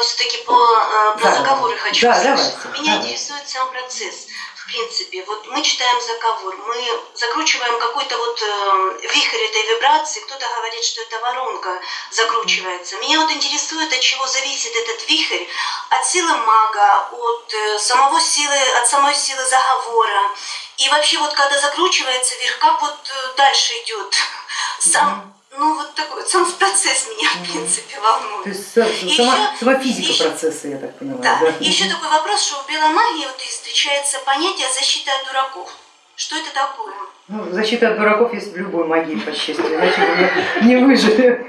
все-таки по, э, про Да. заговоры хочу Да, давайте, Меня давайте. интересует сам процесс. В принципе, вот мы читаем заговор, мы закручиваем какой-то вот э, вихрь этой вибрации, кто-то говорит, что это воронка закручивается. Меня вот интересует, от чего зависит этот вихрь, от силы мага, от э, самого силы, от самой силы заговора. И вообще вот когда закручивается вверх, как вот э, дальше идет сам, ну вот такой вот сам процесс меня в принципе волнует. То есть сама, еще- сама физика еще- процесса, я так понимаю. Да. да? Еще такой вопрос, что в беломагии вот встречается понятие защиты от дураков. Что это такое? Ну, защита от дураков есть в любой магии, по счастью, иначе мы не выжили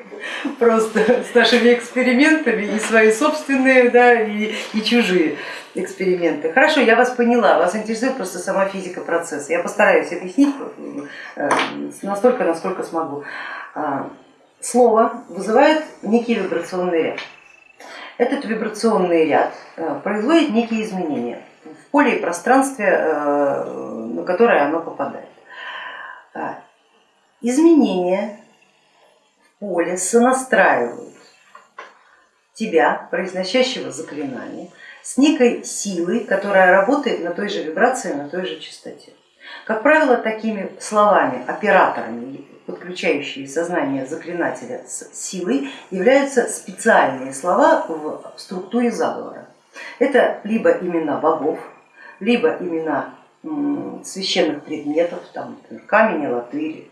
просто с нашими экспериментами, и свои собственные, да, и, и чужие эксперименты. Хорошо, я вас поняла, вас интересует просто сама физика процесса. Я постараюсь объяснить э, настолько, насколько смогу. А, Слово вызывает некий вибрационный ряд. Этот вибрационный ряд э, производит некие изменения поле и пространстве, э, на которое оно попадает. А, Изменения в поле сонастраивают тебя, произносящего заклинание, с некой силой, которая работает на той же вибрации, на той же частоте. Как правило, такими словами, операторами, подключающие сознание заклинателя с силой, являются специальные слова в структуре заговора. Это либо имена богов, либо имена священных предметов, там, например, камень, латырь,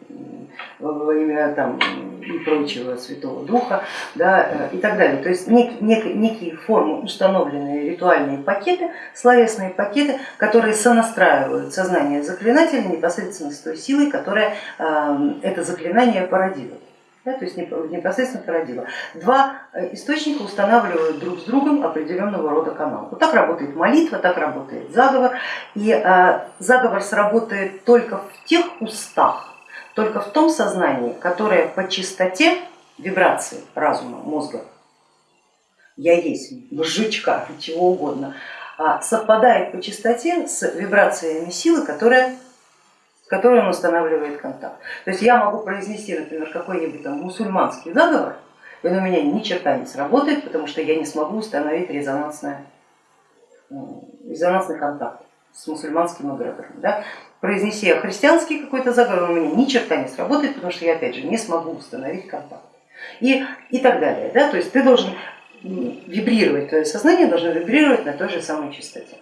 имя там, и прочего Святого Духа да, э, и так далее. То есть нек, нек- некие формы, установленные ритуальные пакеты, словесные пакеты, которые сонастраивают сознание заклинателя непосредственно с той силой, которая э, это заклинание породила. Да, то есть неп- непосредственно породила. Два э, источника устанавливают друг с другом определенного рода канал. Вот так работает молитва, так работает заговор. И э, заговор сработает только в тех устах, только в том сознании, которое по частоте вибрации разума, мозга, я есть, мужичка, чего угодно, а, совпадает по частоте с вибрациями силы, которая, которой он устанавливает контакт. То есть я могу произнести, например, какой-нибудь там мусульманский заговор, и он у меня ни черта не сработает, потому что я не смогу установить резонансное, м, резонансный контакт с мусульманским эгрегором. Да? Произнеси я христианский какой-то заговор, он у меня ни черта не сработает, потому что я опять же не смогу установить контакт. И, и так далее. Да? То есть ты должен вибрировать, твое сознание должно вибрировать на той же самой частоте.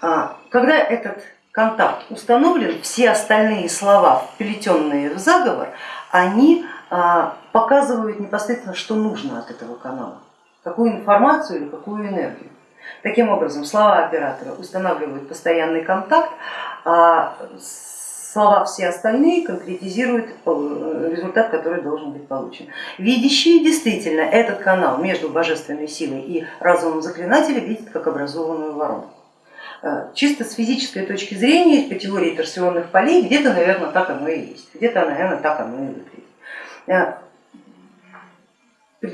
А, Когда этот контакт установлен, все остальные слова, вплетенные в заговор, они а, показывают непосредственно, что нужно от этого канала, какую информацию или какую энергию. Таким образом, слова оператора устанавливают постоянный контакт, а слова все остальные конкретизируют э, результат, который должен быть получен. Видящие действительно этот канал между божественной силой и разумом заклинателя видят как образованную воронку. Э, Чисто с физической точки зрения, по теории торсионных полей, где-то, наверное, так оно и есть, где-то, наверное, так оно и выглядит. Э,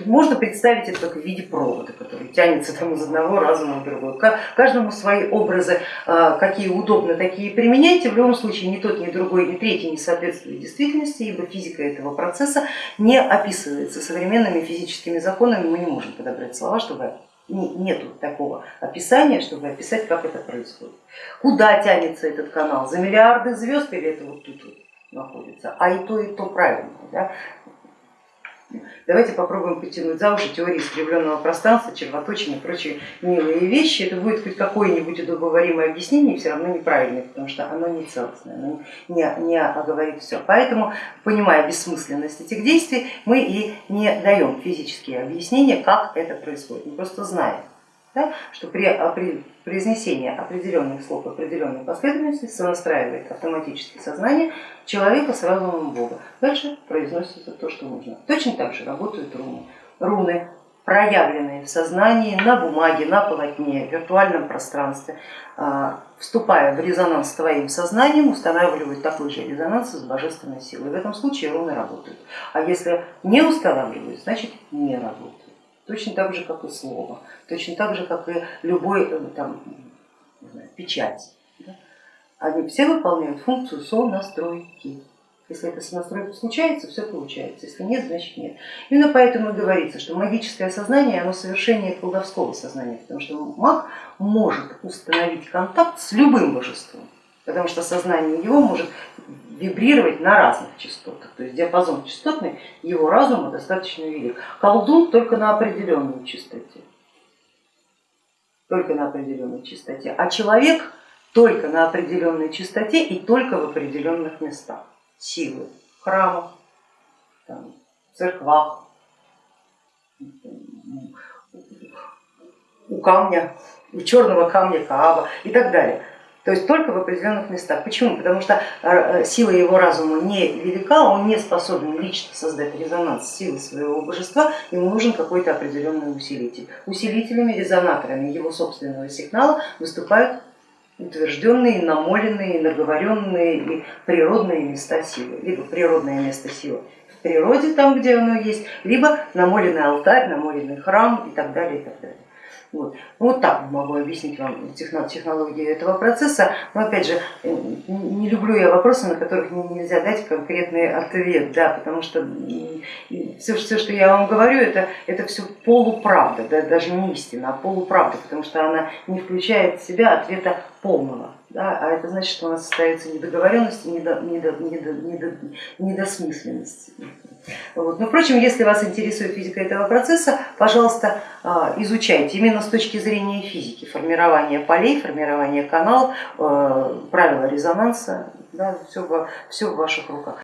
Можно представить это как в виде провода, который тянется там из одного разума в другой. Ка- Каждому свои образы, э, какие удобно, такие применяйте. В любом случае ни тот, ни другой, ни третий не соответствует действительности, ибо физика этого процесса не описывается современными физическими законами. Мы не можем подобрать слова, чтобы нету такого описания, чтобы описать, как это происходит. Куда тянется этот канал? За миллиарды звезд или это вот тут вот находится? А и то, и то правильно. Да? Давайте попробуем потянуть за уши теории искривленного пространства, червоточин и прочие милые вещи. Это будет хоть какое-нибудь удобоваримое объяснение, все равно неправильное, потому что оно не целостное, оно не, не оговорит все. Поэтому, понимая бессмысленность этих действий, мы и не даем физические объяснения, как это происходит. Мы просто знаем, да, что при, при произнесении определенных слов определенной последовательности сонастраивает автоматически сознание человека с разумом Бога. Дальше произносится то, что нужно. Точно так же работают руны. Руны, проявленные в сознании, на бумаге, на полотне, в виртуальном пространстве, а, вступая в резонанс с твоим сознанием, устанавливают такой же резонанс с божественной силой. В этом случае руны работают. А если не устанавливают, значит не работают. Точно так же, как и слово, точно так же, как и любой э, там, знаю, печать. да. Они все выполняют функцию сонастройки. Если эта настройка случается, все получается, если нет, значит нет. Именно поэтому и говорится, что магическое сознание, оно совершение колдовского сознания, потому что маг может установить контакт с любым божеством, потому что сознание его может вибрировать на разных частотах, то есть диапазон частотный его разума достаточно велик. Колдун только на определенной частоте, только на определенной частоте, а человек только на определенной частоте и только в определенных местах силы в храмах, там, церквах, у камня, у черного камня Кааба и так далее. То есть только в определенных местах. Почему? Потому что э, сила его разума не велика, он не способен лично создать резонанс силы своего божества, ему нужен какой-то определенный усилитель. Усилителями, резонаторами его собственного сигнала выступают утвержденные, намоленные, наговоренные и природные места силы, либо природное место силы в природе, там где оно есть, либо намоленный алтарь, намоленный храм и так далее. И так далее. Вот. Ну, вот так могу объяснить вам технологию этого процесса, но опять же, не люблю я вопросы, на которых нельзя дать конкретный ответ, да, потому что все, все что я вам говорю, это, это все полуправда, да, даже не истина, а полуправда, потому что она не включает в себя ответа полного. Да, а это значит, что у нас остается недоговоренность и недо, недо, недо, недо, недосмысленность. Вот. Но, впрочем, если вас интересует физика этого процесса, пожалуйста, а, изучайте именно с точки зрения физики, формирование полей, формирование каналов, э, правила резонанса, да, все, все в ваших руках.